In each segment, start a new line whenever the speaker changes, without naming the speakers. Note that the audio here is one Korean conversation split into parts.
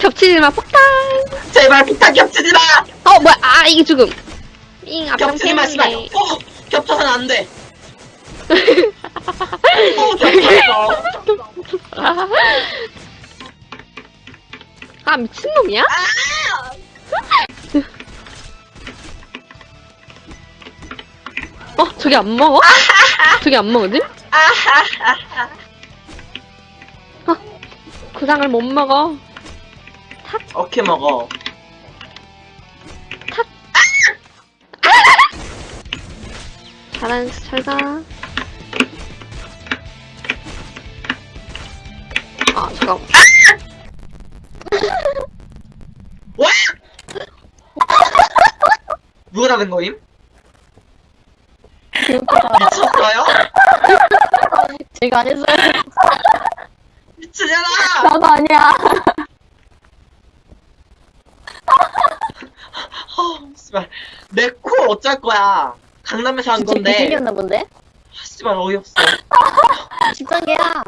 겹치지 마 폭탄.
제발 비타 겹치지 마!
어 뭐야 아 이게 죽음. 잉 앞장
겹치지 마, 씨발! 어! 겹쳐서는 안 돼! 어, 겹쳤어!
아 미친놈이야? 어 저기 안 먹어? 저기 안 먹어지? 어, 구상을 못 먹어.
어케 먹어.
잘한 잘가. 아 잠깐.
와! 누가 잡은 거임? 미쳤어요?
제가 안 했어요.
미치잖아!
나도 아니야.
씨발. 내코 어쩔 거야. 강남에서 한
진짜
건데.
생겼나 본데?
아, 씨발, 어이없어.
집단계야.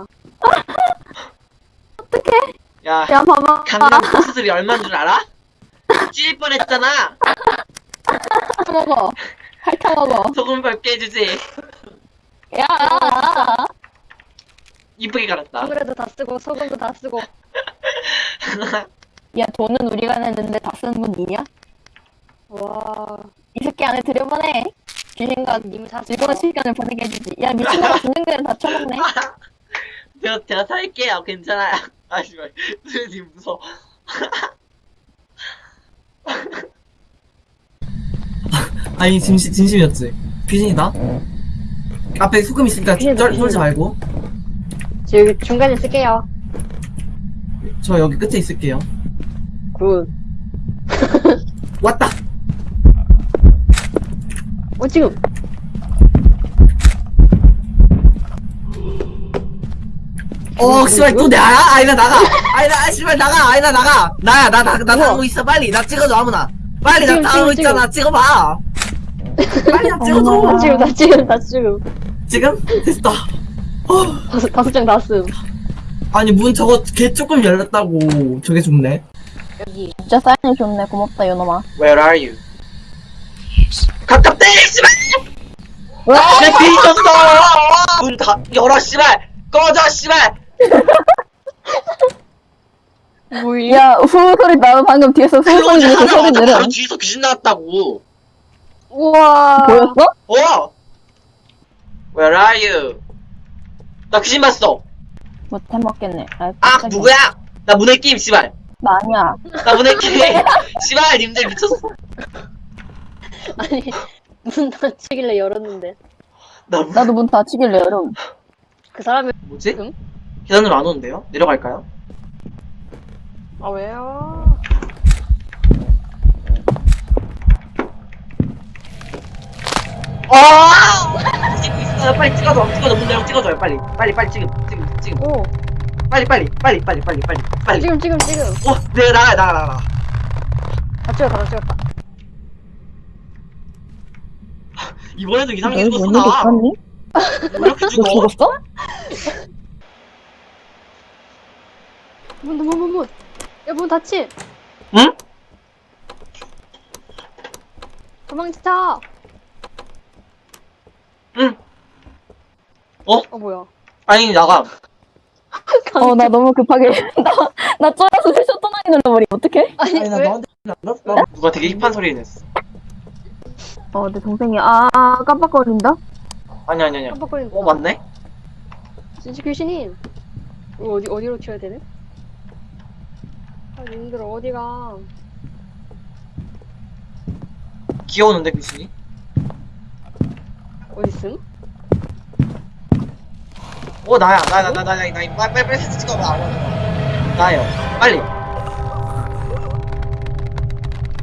야,
야 봐봐.
강남 코스들이 얼마인 줄 알아? 찔 뻔했잖아!
먹어. 핥아 먹어.
소금 밟게 해주지.
야.
이쁘게 갈았다.
소금도 다 쓰고 소금도 다 쓰고. 야 돈은 우리가 냈는데 다 쓰는 건 니냐? 안에 들여보내. 귀신과 님 즐거운 시간을 보내게 해주지. 야 미친놈아 전쟁들은 다 쳐먹네.
제가, 제가 살게요. 괜찮아요. 아, 씨발. 선생님 무서워.
아니 진심 진심이었지. 귀신이다. 앞에 소금 있으니까
귀신,
쩔. 쫄지 말고.
여기 중간에 쓸게요.
저 여기 끝에 있을게요.
굿.
왔다.
어 지금.
어, 씨발 또 나야? 아이나 나가. 아이나 아, 씨발 나가. 아이나 나가. 나야 나나 나 당하고 있어 빨리. 나 찍어줘 아무나. 빨리 나
지금,
있잖아. 찍어봐. 빨리 나 찍어줘.
나 지금 나 지금 나 지금.
지금 됐다. 어,
다섯 다섯 장다 쓴.
아니 문 저거 개 조금 열렸다고 저게 죽네.
여기. 진짜 사인이 좋네. 고맙다 요놈아.
Where are you? 가깝대! 씨발! 내 뒤졌어! 문 다, 열어, 씨발! 꺼져, 씨발!
야 후후 소리 나도 방금 뒤에서 후후 소리 들려서 소리! 내려.
바로 뒤에서 귀신 나왔다고!
우와. 보였어?
어! Where are you? 나 귀신 봤어!
못해 먹겠네. 아,
아. 누구야? 나 문의 게임, 씨발!
나 아니야.
나 문의 게임! 씨발, 님들 미쳤어!
아니 문 닫히길래 열었는데
나 문,
나도 문 닫히길래 여름.
그 사람이
뭐지?
응?
계단으로 안 오는데요? 내려갈까요?
아 왜요?
어! 찍고 있어요. 빨리 찍어줘. 찍어줘. 문 열어 찍어줘요. 빨리. 빨리, 빨리 지금. 지금, 지금.
오
빨리, 빨리. 빨리, 빨리, 빨리, 빨리. 빨리.
지금 지금 지금
어, 네, 나가, 나가, 나가.
다 찍었다 다 찍었다
이번에도 이상하게 죽었어, 나. 왜 이렇게
너
죽어?
죽었어?
문 문 문 문 야 문 닫히
응?
도망쳐
응.
어 뭐야
아니, 나가.
어, 나 너무 급하게. 나, 나 쫄아서 셔터 나이 눌러버리. 어떡해?
아니
아니 나
왜
너한테 안 났어.
누가 되게 힙한 소리 냈어.
어, 내 동생이, 아, 깜빡거린다?
아니, 아니, 아니.
깜빡거린다
어, 맞네?
진짜 귀신이 이거 어디 어디로 튀어야 되네? 아 님들 어디가
귀여우는데, 귀신이?
어딨음?
어, 나야. 나, 나, 나, 나, 나, 나, 빨리, 빨리, 빨리 사진 찍어봐. 나요. 빨리.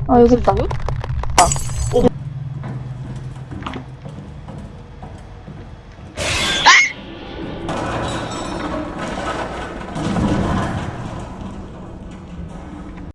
아, 여기 있다.
누구?